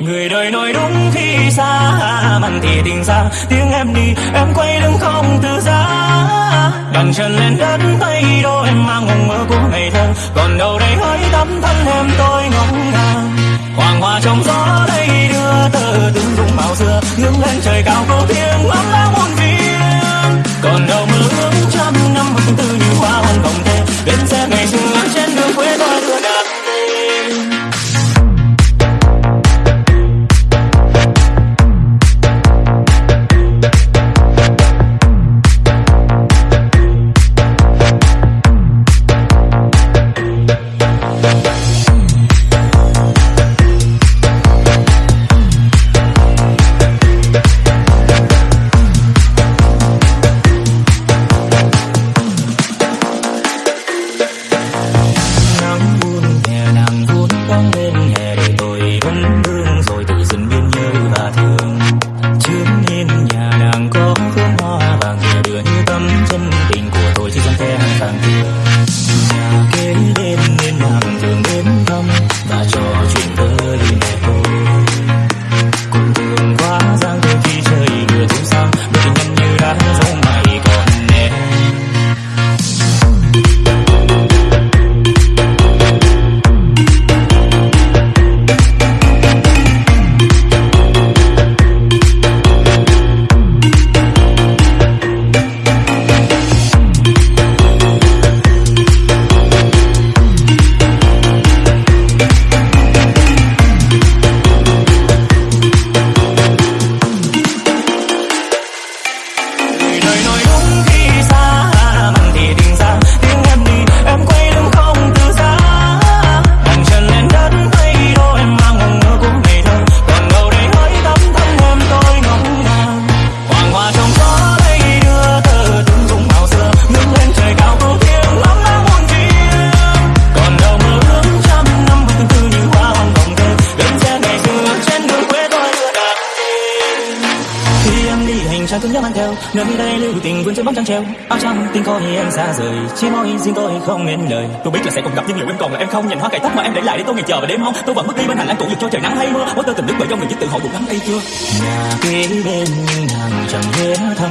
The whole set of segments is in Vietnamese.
Người đời nói đúng khi xa, Mặn thì tình xa. Tiếng em đi, em quay lưng không từ giá đàn chân lên đất, tay đô em mang mộng mơ của ngày thơ. Còn đâu đây hỡi tấm thân em tôi ngóng ngàng. Hoàng hoa trong gió trang cứ nhớ mang theo nơi đây lưu tình vươn trên bóng trăng treo. Áo trắng tình coi em xa rời chỉ mong riêng tôi không nên lời. Tôi biết là sẽ còn gặp nhưng liệu em còn là em không? Nhìn hoa cải tóc mà em để lại để tôi ngày chờ và đêm mong tôi vẫn bước đi bên hành lang tụ dục cho trời nắng hay mưa. Mỗi tơ tình đức bởi do người viết tự hỏi đủ lắm đây chưa nhà kế bên nhưng nàng chẳng ghé thăm.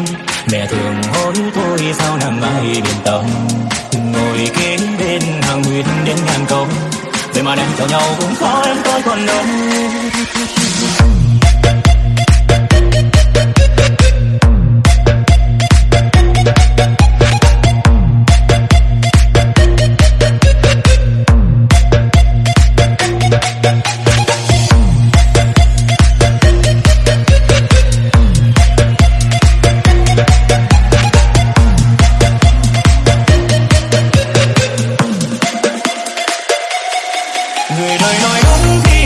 Mẹ thường hỏi tôi sao nàng ai biển tâm ngồi kế bên hàng nguyện đến ngàn câu vậy mà đang chào nhau cũng khó em tôi còn đâu người đời nói đúng khi